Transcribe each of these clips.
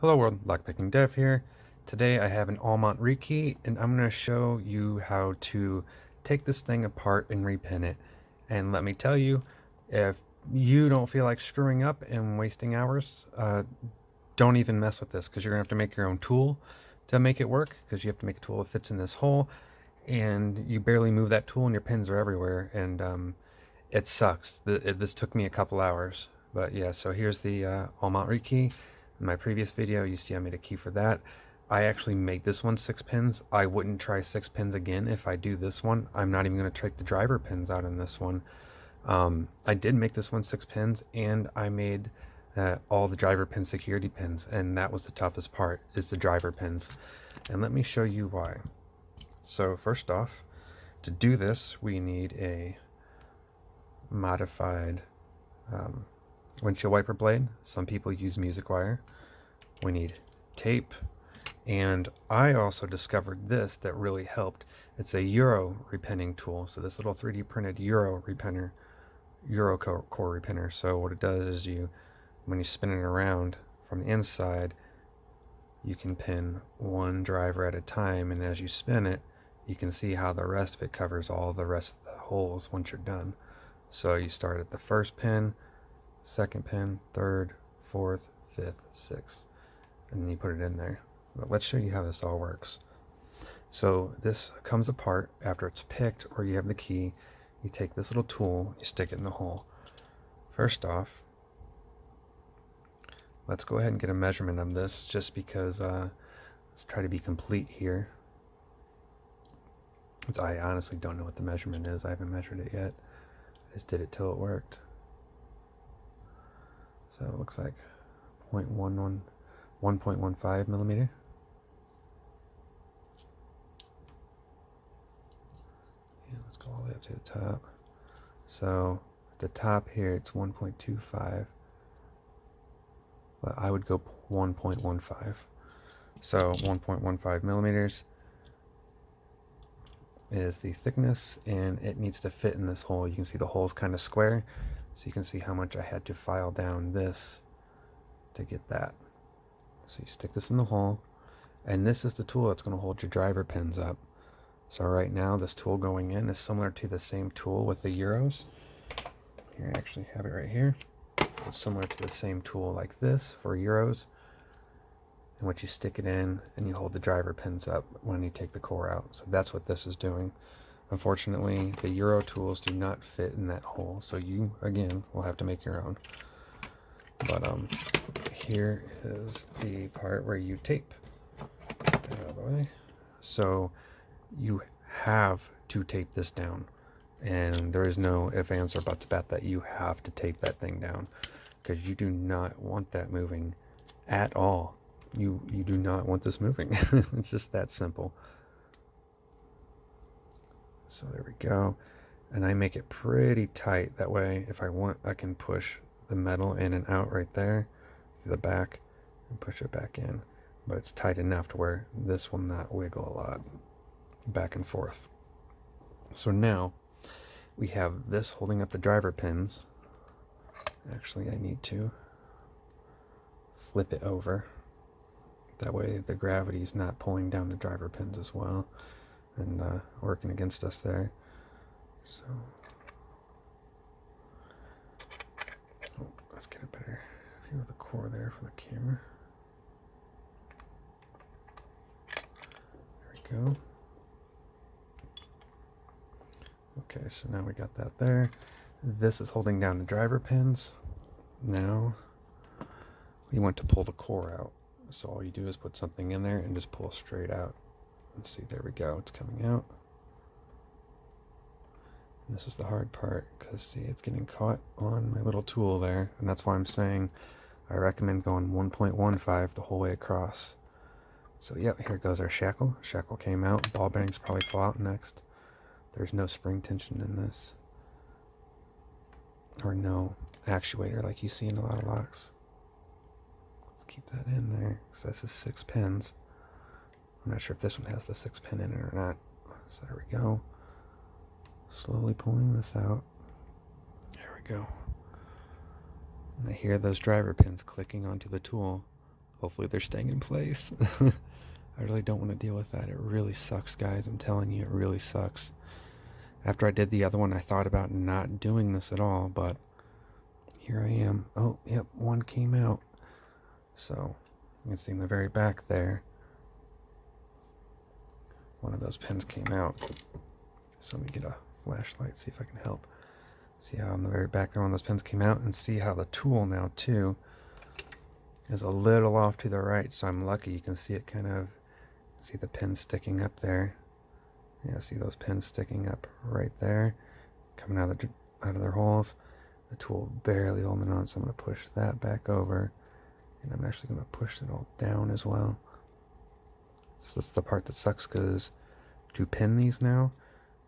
Hello world, Lockpicking Dev here. Today I have an Almont rekey and I'm going to show you how to take this thing apart and repin it. And let me tell you, if you don't feel like screwing up and wasting hours, uh, don't even mess with this because you're going to have to make your own tool to make it work because you have to make a tool that fits in this hole and you barely move that tool and your pins are everywhere and um, it sucks. The, it, this took me a couple hours. But yeah, so here's the uh, Almont rekey. In my previous video, you see I made a key for that. I actually made this one six pins. I wouldn't try six pins again if I do this one. I'm not even going to take the driver pins out in this one. Um, I did make this one six pins and I made uh, all the driver pin security pins and that was the toughest part is the driver pins. And let me show you why. So first off, to do this we need a modified um, windshield wiper blade. Some people use music wire. We need tape. And I also discovered this that really helped. It's a Euro repinning tool. So this little 3D printed Euro repinner, Euro core repinner. So what it does is you, when you spin it around from the inside, you can pin one driver at a time. And as you spin it, you can see how the rest of it covers all the rest of the holes once you're done. So you start at the first pin, second pin, third, fourth, fifth, sixth, and then you put it in there. But let's show you how this all works. So this comes apart after it's picked or you have the key. You take this little tool, you stick it in the hole. First off, let's go ahead and get a measurement of this just because uh, let's try to be complete here. I honestly don't know what the measurement is. I haven't measured it yet. I just did it till it worked. So it looks like 0.11, 1.15 millimeter. Yeah, let's go all the way up to the top. So the top here, it's 1.25, but I would go 1.15. So 1.15 millimeters is the thickness and it needs to fit in this hole. You can see the hole is kind of square. So you can see how much I had to file down this to get that. So you stick this in the hole, and this is the tool that's going to hold your driver pins up. So right now, this tool going in is similar to the same tool with the Euros. Here, I actually have it right here. It's similar to the same tool like this for Euros. In which you stick it in and you hold the driver pins up when you take the core out. So that's what this is doing. Unfortunately, the Euro tools do not fit in that hole, so you, again, will have to make your own. But um, here is the part where you tape. So you have to tape this down. And there is no if, ands, or buts about that. You have to tape that thing down because you do not want that moving at all. You, you do not want this moving. it's just that simple. So there we go. And I make it pretty tight. That way, if I want, I can push the metal in and out right there through the back and push it back in. But it's tight enough to where this will not wiggle a lot back and forth. So now we have this holding up the driver pins. Actually, I need to flip it over. That way the gravity is not pulling down the driver pins as well and uh, working against us there. So, oh, let's get a better view of the core there for the camera. There we go. Okay, so now we got that there. This is holding down the driver pins. Now we want to pull the core out. So all you do is put something in there and just pull straight out. Let's see, there we go, it's coming out. This is the hard part, because see, it's getting caught on my little tool there, and that's why I'm saying I recommend going 1.15 the whole way across. So yep, here goes our shackle. Shackle came out, ball bearings probably fall out next. There's no spring tension in this. Or no actuator like you see in a lot of locks. Let's keep that in there, because this is six pins. I'm not sure if this one has the six pin in it or not. So there we go. Slowly pulling this out. There we go. And I hear those driver pins clicking onto the tool Hopefully they're staying in place. I really don't want to deal with that. It really sucks, guys. I'm telling you, it really sucks. After I did the other one, I thought about not doing this at all, but here I am. Oh, yep, one came out. So, you can see in the very back there, one of those pins came out. So let me get a flashlight, see if I can help. See how on the very back there when those pins came out and see how the tool now too is a little off to the right. So I'm lucky you can see it kind of, see the pin sticking up there. Yeah, see those pins sticking up right there, coming out of, out of their holes. The tool barely holding on, so I'm going to push that back over. And I'm actually going to push it all down as well. So that's the part that sucks because to pin these now,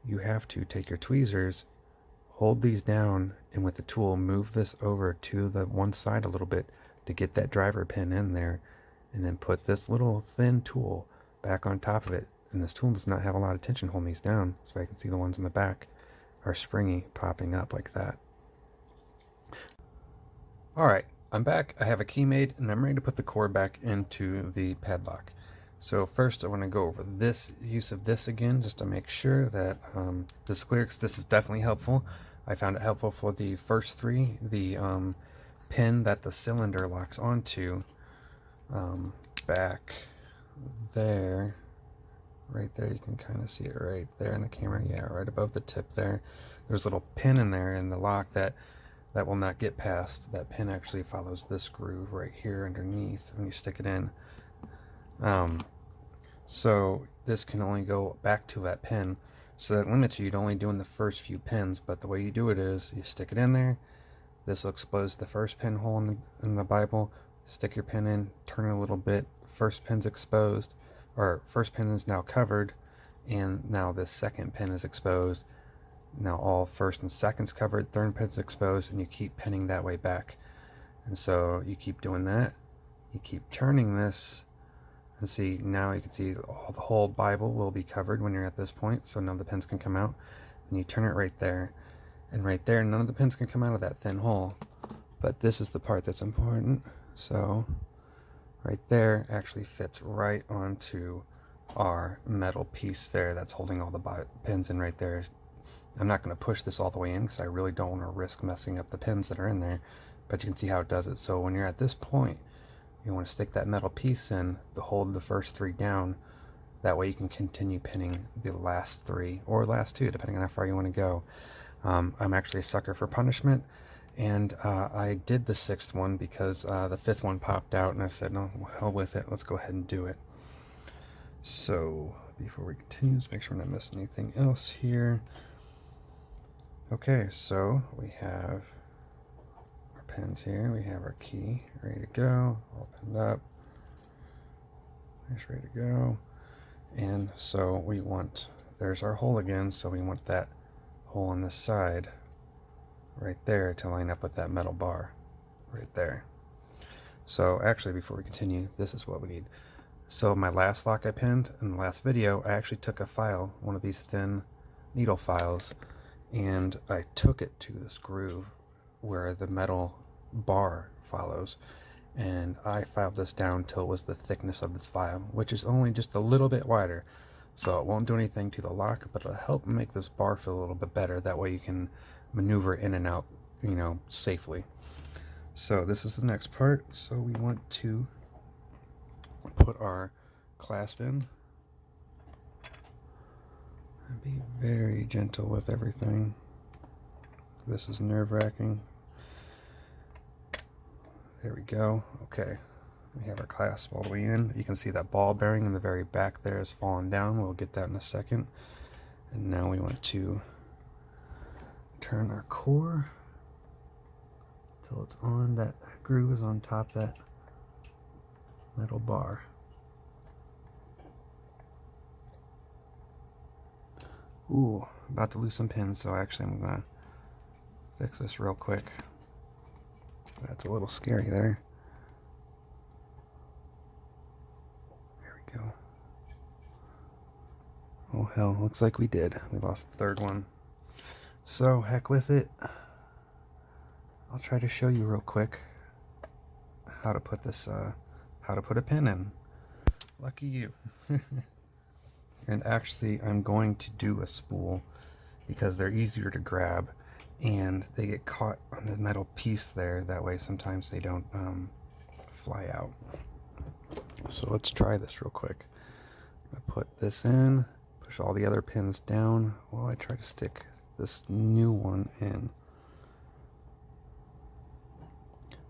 you have to take your tweezers, hold these down, and with the tool move this over to the one side a little bit to get that driver pin in there, and then put this little thin tool back on top of it. And this tool does not have a lot of tension holding these down, so I can see the ones in the back are springy, popping up like that. Alright, I'm back. I have a key made, and I'm ready to put the core back into the padlock. So first I want to go over this use of this again just to make sure that um, this because this is definitely helpful. I found it helpful for the first three. The um, pin that the cylinder locks onto um, back there, right there, you can kind of see it right there in the camera. Yeah, right above the tip there. There's a little pin in there in the lock that that will not get past. That pin actually follows this groove right here underneath when you stick it in. Um, so this can only go back to that pin. So that limits you to only doing the first few pins. But the way you do it is you stick it in there. This will expose the first pinhole in the, in the Bible. Stick your pin in, turn it a little bit. First pin's exposed, or first pin is now covered, and now the second pin is exposed. Now all first and second's covered, third pin's exposed, and you keep pinning that way back. And so you keep doing that. You keep turning this and see now you can see all the whole Bible will be covered when you're at this point so none of the pins can come out. And you turn it right there and right there none of the pins can come out of that thin hole. But this is the part that's important. So right there actually fits right onto our metal piece there that's holding all the pins in right there. I'm not going to push this all the way in because I really don't want to risk messing up the pins that are in there but you can see how it does it. So when you're at this point you want to stick that metal piece in to hold the first three down. That way you can continue pinning the last three or last two, depending on how far you want to go. Um, I'm actually a sucker for punishment, and uh, I did the sixth one because uh, the fifth one popped out, and I said, no, hell with it, let's go ahead and do it. So, before we continue, let's make sure we're not missing anything else here. Okay, so we have pins here. We have our key ready to go, opened up. It's ready to go. And so we want, there's our hole again, so we want that hole on this side right there to line up with that metal bar right there. So actually before we continue, this is what we need. So my last lock I pinned in the last video, I actually took a file, one of these thin needle files, and I took it to this groove where the metal bar follows. And I filed this down till it was the thickness of this file which is only just a little bit wider. So it won't do anything to the lock but it'll help make this bar feel a little bit better. That way you can maneuver in and out you know safely. So this is the next part. So we want to put our clasp in and be very gentle with everything. This is nerve-wracking there we go. Okay. We have our clasp all the way in. You can see that ball bearing in the very back there is falling down. We'll get that in a second. And now we want to turn our core until it's on. That groove is on top that metal bar. Ooh, about to lose some pins, so actually I'm gonna fix this real quick. That's a little scary there. There we go. Oh hell, looks like we did. We lost the third one. So, heck with it. I'll try to show you real quick how to put this uh, how to put a pin in. Lucky you. and actually, I'm going to do a spool because they're easier to grab and they get caught on the metal piece there. That way sometimes they don't um, fly out. So let's try this real quick. I put this in, push all the other pins down while I try to stick this new one in.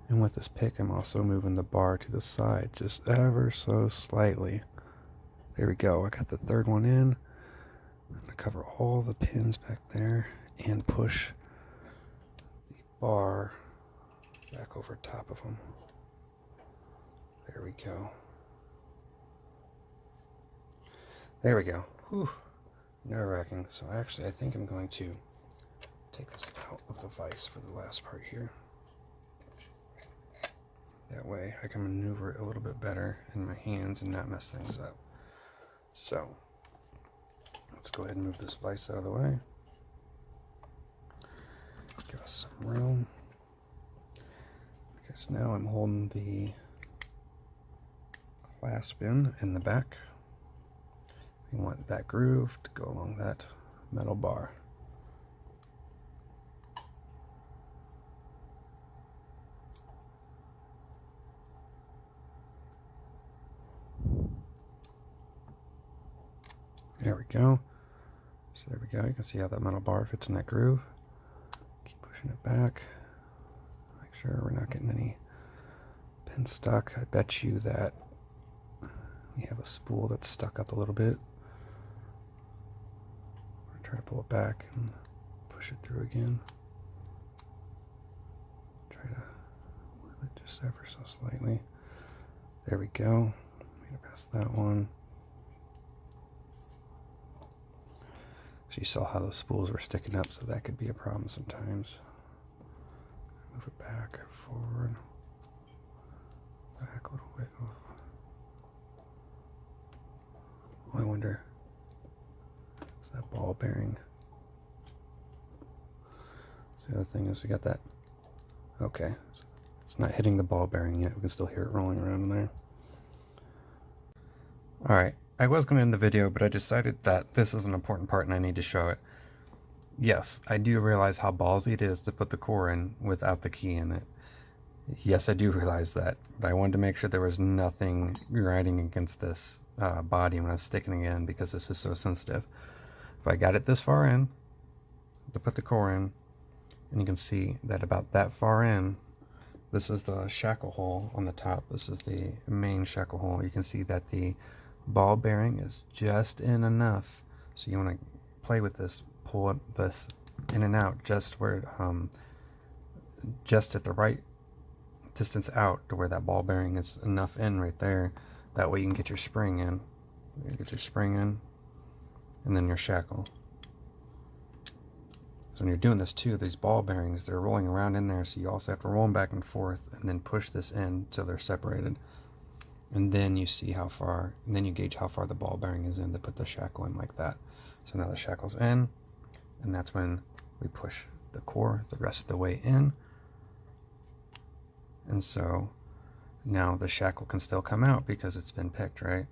And with this pick, I'm also moving the bar to the side just ever so slightly. There we go. I got the third one in. I'm going to cover all the pins back there and push bar back over top of them. There we go. There we go. Whew. Nerve wracking. So actually, I think I'm going to take this out of the vise for the last part here. That way I can maneuver it a little bit better in my hands and not mess things up. So, let's go ahead and move this vise out of the way. Some room. Because now I'm holding the clasp in in the back. We want that groove to go along that metal bar. There we go. So there we go. You can see how that metal bar fits in that groove. Pushing it back. Make sure we're not getting any pins stuck. I bet you that we have a spool that's stuck up a little bit. We're Try to pull it back and push it through again. Try to move it just ever so slightly. There we go. Made it past that one. So you saw how those spools were sticking up, so that could be a problem sometimes. Move it back, forward, back a little bit. Oh, I wonder, is that ball bearing? So the other thing is we got that, okay, it's not hitting the ball bearing yet. We can still hear it rolling around in there. All right, I was going to end the video, but I decided that this is an important part and I need to show it. Yes, I do realize how ballsy it is to put the core in without the key in it. Yes, I do realize that, but I wanted to make sure there was nothing grinding against this uh, body when I was sticking it in because this is so sensitive. If I got it this far in, to put the core in, and you can see that about that far in, this is the shackle hole on the top. This is the main shackle hole. You can see that the ball bearing is just in enough. So you want to play with this, pull this in and out just where, um, just at the right distance out to where that ball bearing is enough in right there. That way you can get your spring in. You get your spring in and then your shackle. So when you're doing this too, these ball bearings, they're rolling around in there, so you also have to roll them back and forth and then push this in so they're separated and then you see how far, and then you gauge how far the ball bearing is in to put the shackle in like that. So now the shackle's in, and that's when we push the core the rest of the way in. And so now the shackle can still come out because it's been picked, right?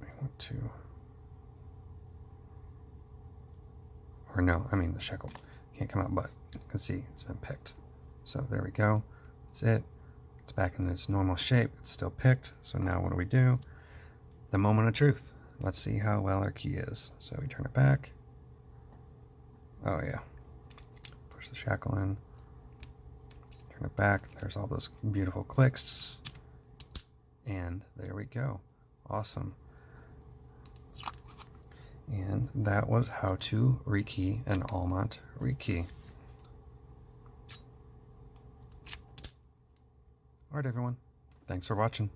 We want to, or no, I mean the shackle can't come out, but you can see it's been picked. So there we go. That's it. It's back in its normal shape. It's still picked. So now what do we do? The moment of truth. Let's see how well our key is. So we turn it back. Oh yeah. Push the shackle in. Turn it back. There's all those beautiful clicks. And there we go. Awesome. And that was how to rekey an Almont rekey. Alright everyone, thanks for watching.